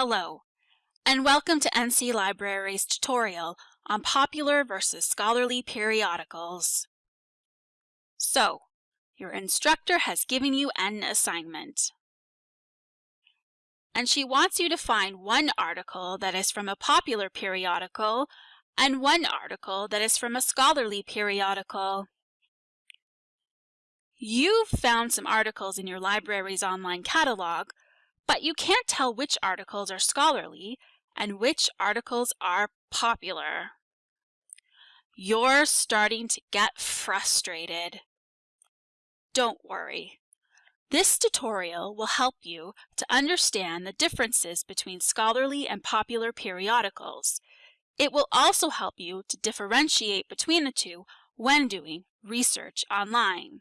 Hello, and welcome to NC Library's tutorial on popular versus scholarly periodicals. So, your instructor has given you an assignment. And she wants you to find one article that is from a popular periodical and one article that is from a scholarly periodical. You've found some articles in your library's online catalog, but you can't tell which articles are scholarly and which articles are popular. You're starting to get frustrated. Don't worry. This tutorial will help you to understand the differences between scholarly and popular periodicals. It will also help you to differentiate between the two when doing research online.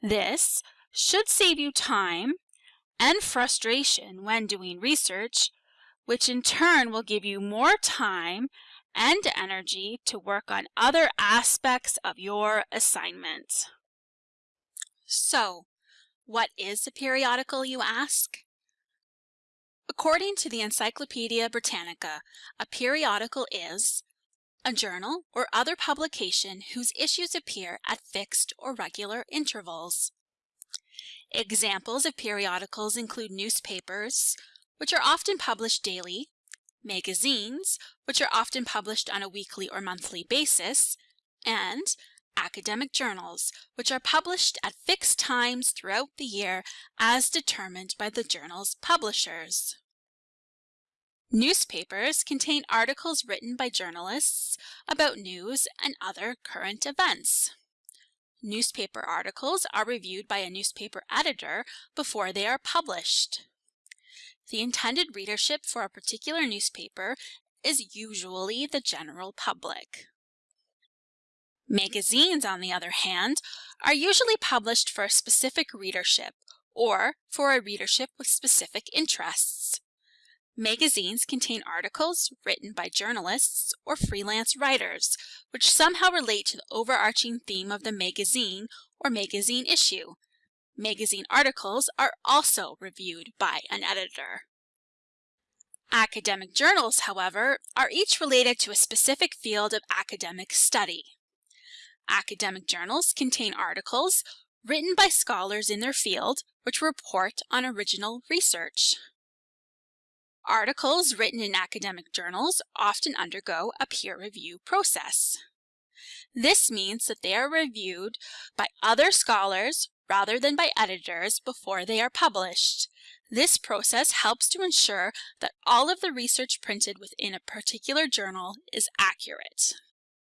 This should save you time and frustration when doing research, which in turn will give you more time and energy to work on other aspects of your assignment. So, what is a periodical, you ask? According to the Encyclopedia Britannica, a periodical is a journal or other publication whose issues appear at fixed or regular intervals. Examples of periodicals include newspapers, which are often published daily, magazines, which are often published on a weekly or monthly basis, and academic journals, which are published at fixed times throughout the year as determined by the journal's publishers. Newspapers contain articles written by journalists about news and other current events. Newspaper articles are reviewed by a newspaper editor before they are published. The intended readership for a particular newspaper is usually the general public. Magazines, on the other hand, are usually published for a specific readership or for a readership with specific interests. Magazines contain articles written by journalists or freelance writers, which somehow relate to the overarching theme of the magazine or magazine issue. Magazine articles are also reviewed by an editor. Academic journals, however, are each related to a specific field of academic study. Academic journals contain articles written by scholars in their field which report on original research. Articles written in academic journals often undergo a peer review process. This means that they are reviewed by other scholars rather than by editors before they are published. This process helps to ensure that all of the research printed within a particular journal is accurate.